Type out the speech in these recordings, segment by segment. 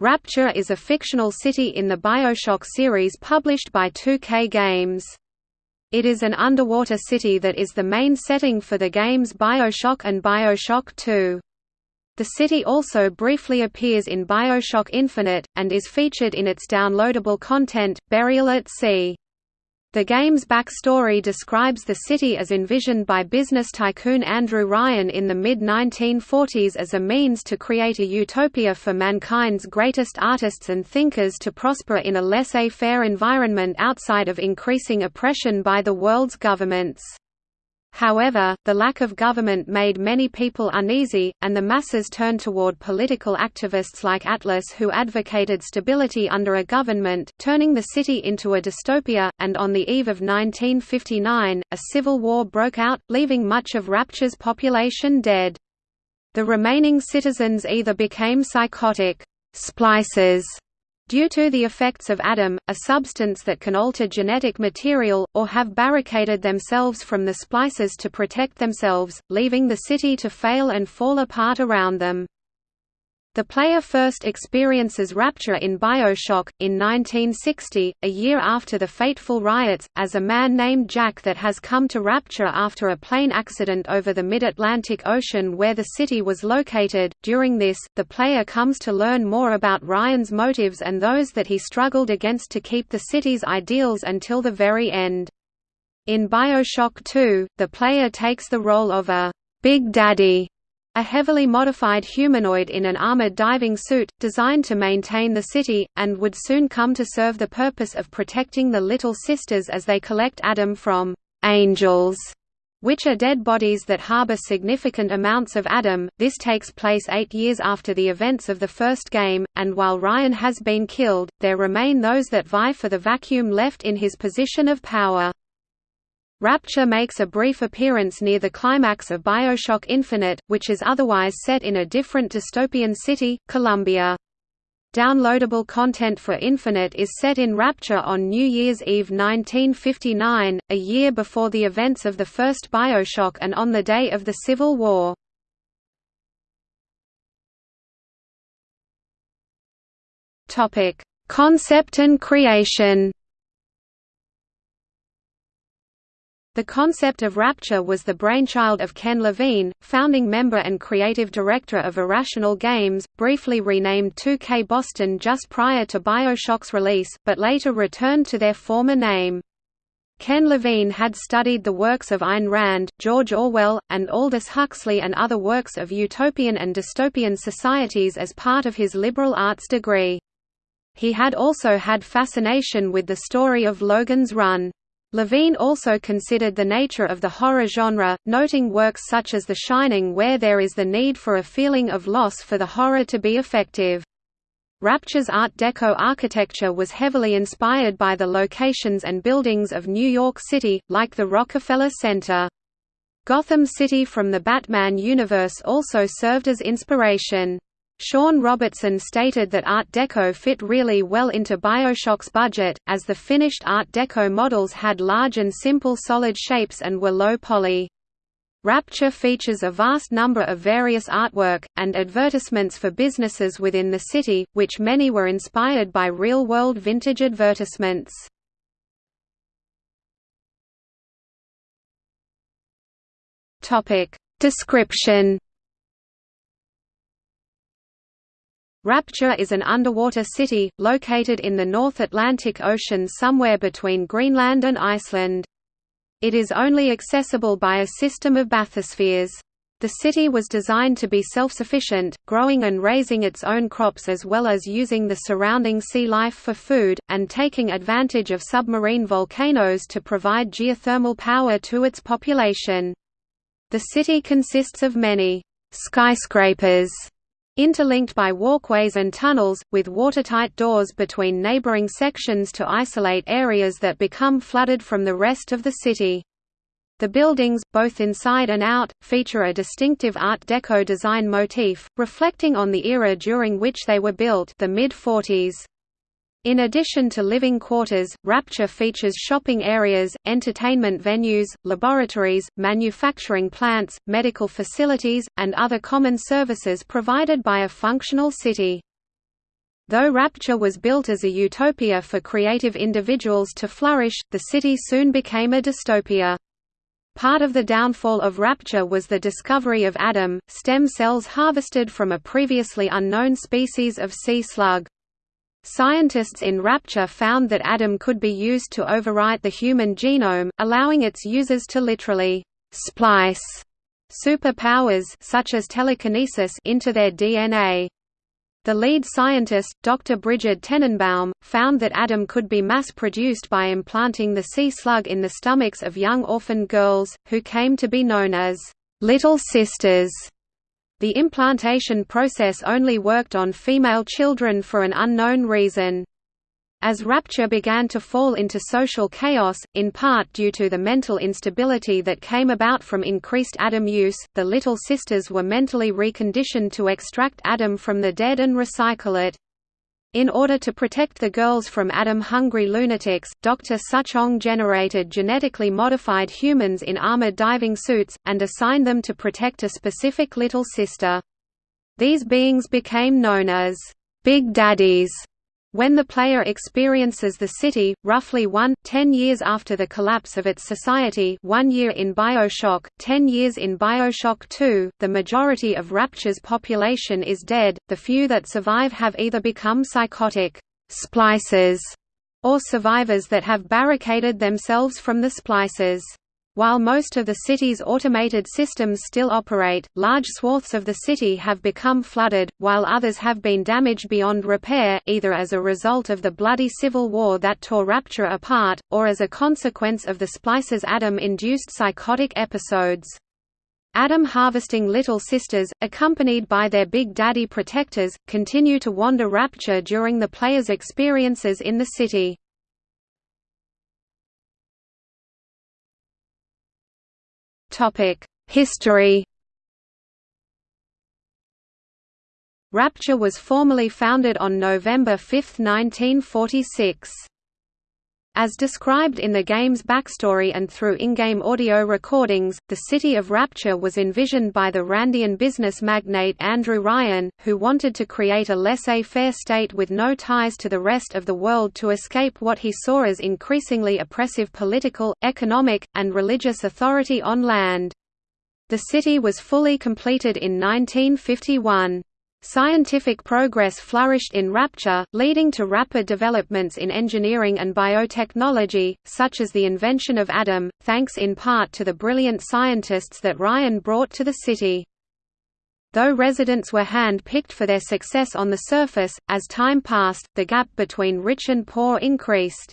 Rapture is a fictional city in the Bioshock series published by 2K Games. It is an underwater city that is the main setting for the games Bioshock and Bioshock 2. The city also briefly appears in Bioshock Infinite, and is featured in its downloadable content, Burial at Sea. The game's backstory describes the city as envisioned by business tycoon Andrew Ryan in the mid-1940s as a means to create a utopia for mankind's greatest artists and thinkers to prosper in a laissez-faire environment outside of increasing oppression by the world's governments. However, the lack of government made many people uneasy, and the masses turned toward political activists like Atlas who advocated stability under a government, turning the city into a dystopia, and on the eve of 1959, a civil war broke out, leaving much of Rapture's population dead. The remaining citizens either became psychotic splicers due to the effects of Adam, a substance that can alter genetic material, or have barricaded themselves from the splices to protect themselves, leaving the city to fail and fall apart around them. The player first experiences Rapture in Bioshock, in 1960, a year after the fateful riots, as a man named Jack that has come to Rapture after a plane accident over the mid-Atlantic Ocean where the city was located. During this, the player comes to learn more about Ryan's motives and those that he struggled against to keep the city's ideals until the very end. In Bioshock 2, the player takes the role of a Big Daddy a heavily modified humanoid in an armored diving suit, designed to maintain the city, and would soon come to serve the purpose of protecting the Little Sisters as they collect Adam from «angels», which are dead bodies that harbor significant amounts of Adam. This takes place eight years after the events of the first game, and while Ryan has been killed, there remain those that vie for the vacuum left in his position of power. Rapture makes a brief appearance near the climax of Bioshock Infinite, which is otherwise set in a different dystopian city, Columbia. Downloadable content for Infinite is set in Rapture on New Year's Eve 1959, a year before the events of the first Bioshock and on the day of the Civil War. Concept and creation The concept of Rapture was the brainchild of Ken Levine, founding member and creative director of Irrational Games, briefly renamed 2K Boston just prior to Bioshock's release, but later returned to their former name. Ken Levine had studied the works of Ayn Rand, George Orwell, and Aldous Huxley and other works of utopian and dystopian societies as part of his liberal arts degree. He had also had fascination with the story of Logan's Run. Levine also considered the nature of the horror genre, noting works such as The Shining where there is the need for a feeling of loss for the horror to be effective. Rapture's Art Deco architecture was heavily inspired by the locations and buildings of New York City, like the Rockefeller Center. Gotham City from the Batman universe also served as inspiration. Shawn Robertson stated that Art Deco fit really well into Bioshock's budget, as the finished Art Deco models had large and simple solid shapes and were low poly. Rapture features a vast number of various artwork, and advertisements for businesses within the city, which many were inspired by real-world vintage advertisements. Description Rapture is an underwater city, located in the North Atlantic Ocean somewhere between Greenland and Iceland. It is only accessible by a system of bathyspheres. The city was designed to be self-sufficient, growing and raising its own crops as well as using the surrounding sea life for food, and taking advantage of submarine volcanoes to provide geothermal power to its population. The city consists of many skyscrapers interlinked by walkways and tunnels, with watertight doors between neighboring sections to isolate areas that become flooded from the rest of the city. The buildings, both inside and out, feature a distinctive Art Deco design motif, reflecting on the era during which they were built the mid-40s. In addition to living quarters, Rapture features shopping areas, entertainment venues, laboratories, manufacturing plants, medical facilities, and other common services provided by a functional city. Though Rapture was built as a utopia for creative individuals to flourish, the city soon became a dystopia. Part of the downfall of Rapture was the discovery of Adam, stem cells harvested from a previously unknown species of sea slug. Scientists in Rapture found that Adam could be used to overwrite the human genome, allowing its users to literally «splice» superpowers such as telekinesis into their DNA. The lead scientist, Dr. Bridget Tenenbaum, found that Adam could be mass-produced by implanting the sea slug in the stomachs of young orphan girls, who came to be known as «little sisters». The implantation process only worked on female children for an unknown reason. As Rapture began to fall into social chaos, in part due to the mental instability that came about from increased Adam use, the Little Sisters were mentally reconditioned to extract Adam from the dead and recycle it. In order to protect the girls from Adam-hungry lunatics, Dr. Suchong generated genetically modified humans in armored diving suits, and assigned them to protect a specific little sister. These beings became known as Big Daddies when the player experiences the city, roughly one, ten years after the collapse of its society one year in Bioshock, ten years in Bioshock 2, the majority of Rapture's population is dead, the few that survive have either become psychotic splicers or survivors that have barricaded themselves from the splicers. While most of the city's automated systems still operate, large swaths of the city have become flooded, while others have been damaged beyond repair, either as a result of the bloody civil war that tore Rapture apart, or as a consequence of the Splicers' Adam-induced psychotic episodes. Adam harvesting Little Sisters, accompanied by their Big Daddy protectors, continue to wander Rapture during the player's experiences in the city. History Rapture was formally founded on November 5, 1946. As described in the game's backstory and through in-game audio recordings, the city of Rapture was envisioned by the Randian business magnate Andrew Ryan, who wanted to create a laissez-faire state with no ties to the rest of the world to escape what he saw as increasingly oppressive political, economic, and religious authority on land. The city was fully completed in 1951. Scientific progress flourished in Rapture, leading to rapid developments in engineering and biotechnology, such as the invention of Adam, thanks in part to the brilliant scientists that Ryan brought to the city. Though residents were hand-picked for their success on the surface, as time passed, the gap between rich and poor increased.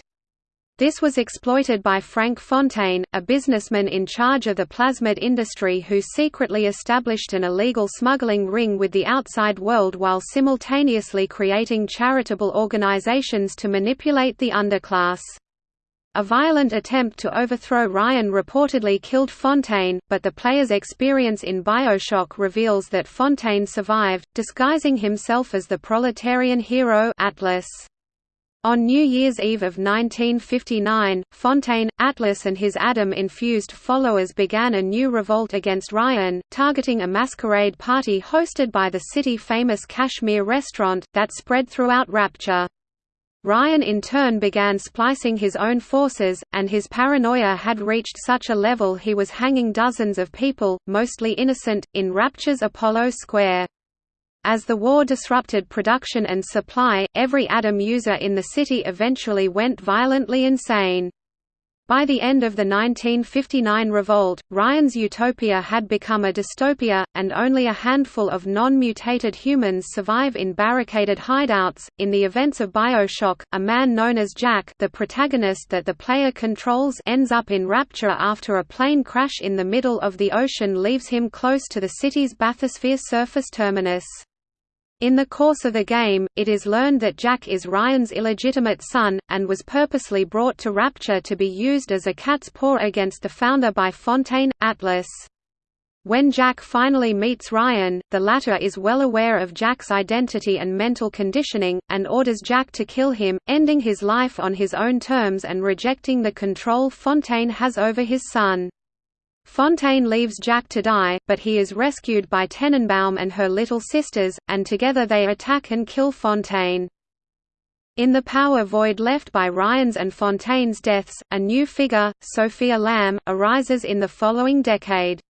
This was exploited by Frank Fontaine, a businessman in charge of the plasmid industry who secretly established an illegal smuggling ring with the outside world while simultaneously creating charitable organizations to manipulate the underclass. A violent attempt to overthrow Ryan reportedly killed Fontaine, but the player's experience in Bioshock reveals that Fontaine survived, disguising himself as the proletarian hero Atlas. On New Year's Eve of 1959, Fontaine, Atlas and his Adam-infused followers began a new revolt against Ryan, targeting a masquerade party hosted by the city-famous Kashmir restaurant, that spread throughout Rapture. Ryan in turn began splicing his own forces, and his paranoia had reached such a level he was hanging dozens of people, mostly innocent, in Rapture's Apollo Square. As the war disrupted production and supply, every Adam user in the city eventually went violently insane. By the end of the 1959 revolt, Ryan's utopia had become a dystopia, and only a handful of non-mutated humans survive in barricaded hideouts. In the events of BioShock, a man known as Jack, the protagonist that the player controls, ends up in Rapture after a plane crash in the middle of the ocean leaves him close to the city's bathysphere surface terminus. In the course of the game, it is learned that Jack is Ryan's illegitimate son, and was purposely brought to Rapture to be used as a cat's paw against the founder by Fontaine, Atlas. When Jack finally meets Ryan, the latter is well aware of Jack's identity and mental conditioning, and orders Jack to kill him, ending his life on his own terms and rejecting the control Fontaine has over his son. Fontaine leaves Jack to die, but he is rescued by Tenenbaum and her little sisters, and together they attack and kill Fontaine. In the power void left by Ryan's and Fontaine's deaths, a new figure, Sophia Lamb, arises in the following decade.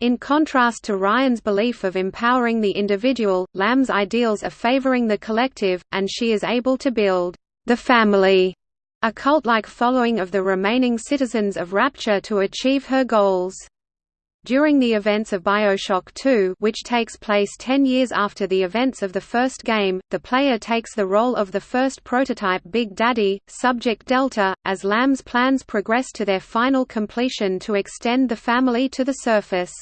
In contrast to Ryan's belief of empowering the individual, Lamb's ideals are favoring the collective, and she is able to build the family, a cult-like following of the remaining citizens of Rapture to achieve her goals. During the events of Bioshock 2 which takes place ten years after the events of the first game, the player takes the role of the first prototype Big Daddy, Subject Delta, as Lamb's plans progress to their final completion to extend the family to the surface.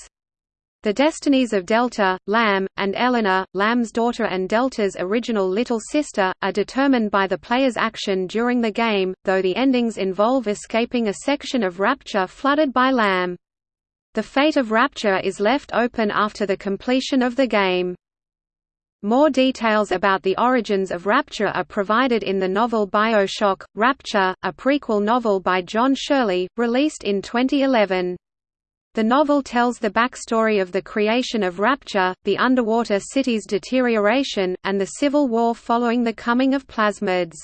The destinies of Delta, Lamb, and Eleanor, Lamb's daughter and Delta's original little sister, are determined by the player's action during the game, though the endings involve escaping a section of Rapture flooded by Lamb. The fate of Rapture is left open after the completion of the game. More details about the origins of Rapture are provided in the novel Bioshock, Rapture, a prequel novel by John Shirley, released in 2011. The novel tells the backstory of the creation of Rapture, the underwater city's deterioration, and the civil war following the coming of plasmids.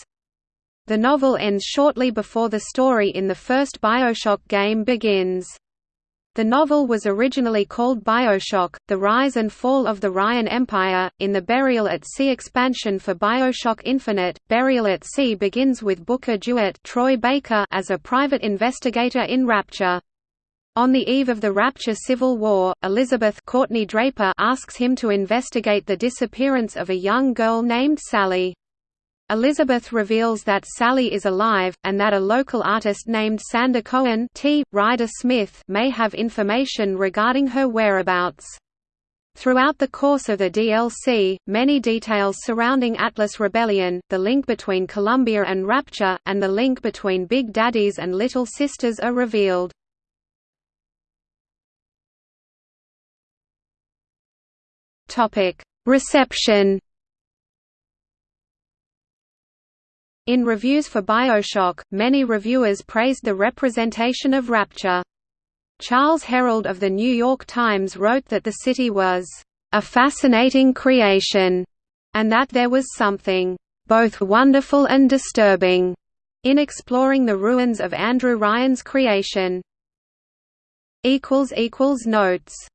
The novel ends shortly before the story in the first Bioshock game begins. The novel was originally called Bioshock, The Rise and Fall of the Ryan Empire. In the Burial at Sea expansion for Bioshock Infinite, Burial at Sea begins with Booker DeWitt Troy Baker as a private investigator in Rapture. On the eve of the Rapture Civil War, Elizabeth Courtney Draper asks him to investigate the disappearance of a young girl named Sally. Elizabeth reveals that Sally is alive, and that a local artist named Sander Cohen T. Ryder Smith may have information regarding her whereabouts. Throughout the course of the DLC, many details surrounding Atlas Rebellion, the link between Columbia and Rapture, and the link between Big Daddies and Little Sisters are revealed. Reception In reviews for Bioshock, many reviewers praised the representation of Rapture. Charles Herold of The New York Times wrote that the city was, "...a fascinating creation," and that there was something, "...both wonderful and disturbing," in exploring the ruins of Andrew Ryan's creation. Notes